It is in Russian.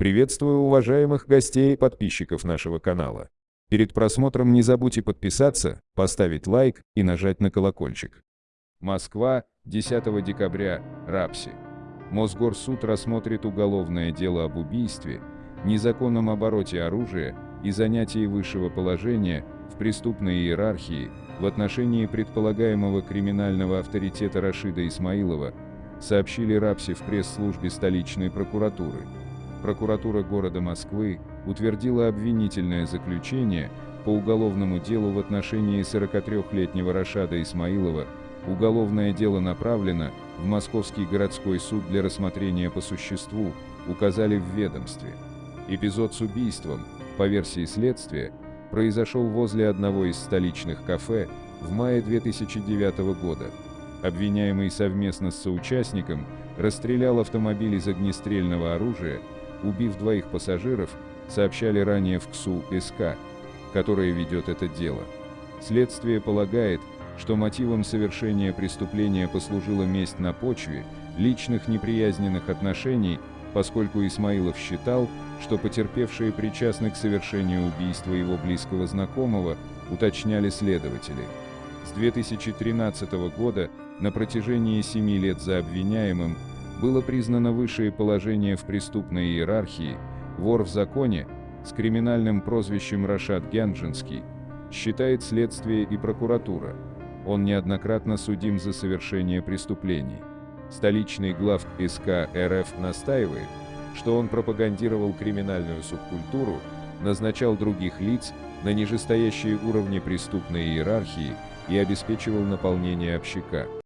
Приветствую уважаемых гостей и подписчиков нашего канала. Перед просмотром не забудьте подписаться, поставить лайк и нажать на колокольчик. Москва, 10 декабря, Рапси. Мосгорсуд рассмотрит уголовное дело об убийстве, незаконном обороте оружия и занятии высшего положения в преступной иерархии в отношении предполагаемого криминального авторитета Рашида Исмаилова, сообщили Рапси в пресс-службе столичной прокуратуры прокуратура города Москвы утвердила обвинительное заключение по уголовному делу в отношении 43-летнего Рашада Исмаилова. Уголовное дело направлено в Московский городской суд для рассмотрения по существу, указали в ведомстве. Эпизод с убийством, по версии следствия, произошел возле одного из столичных кафе в мае 2009 года. Обвиняемый совместно с соучастником расстрелял автомобиль из огнестрельного оружия убив двоих пассажиров, сообщали ранее в КСУ СК, которая ведет это дело. Следствие полагает, что мотивом совершения преступления послужила месть на почве личных неприязненных отношений, поскольку Исмаилов считал, что потерпевшие причастны к совершению убийства его близкого знакомого, уточняли следователи. С 2013 года на протяжении семи лет за обвиняемым было признано высшее положение в преступной иерархии, вор в законе, с криминальным прозвищем Рашад Гянджинский, считает следствие и прокуратура. Он неоднократно судим за совершение преступлений. Столичный глав СК РФ настаивает, что он пропагандировал криминальную субкультуру, назначал других лиц на нижестоящие уровни преступной иерархии и обеспечивал наполнение общака.